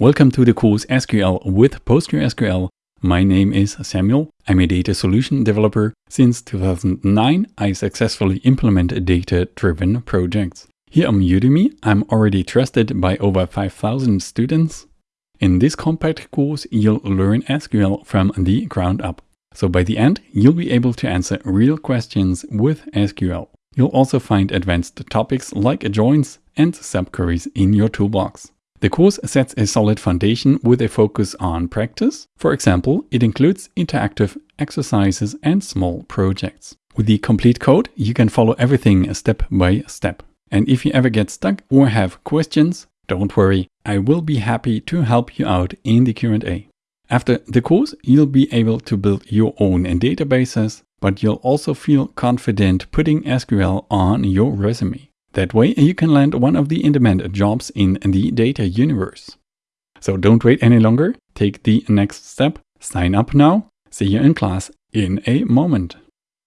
Welcome to the course SQL with PostgreSQL. My name is Samuel. I'm a data solution developer. Since 2009, I successfully implement data-driven projects. Here on Udemy, I'm already trusted by over 5,000 students. In this compact course, you'll learn SQL from the ground up. So by the end, you'll be able to answer real questions with SQL. You'll also find advanced topics like joins and subqueries in your toolbox. The course sets a solid foundation with a focus on practice. For example, it includes interactive exercises and small projects. With the complete code, you can follow everything step by step. And if you ever get stuck or have questions, don't worry, I will be happy to help you out in the Q&A. After the course, you'll be able to build your own databases, but you'll also feel confident putting SQL on your resume. That way you can land one of the in-demand jobs in the data universe. So don't wait any longer, take the next step, sign up now, see you in class in a moment.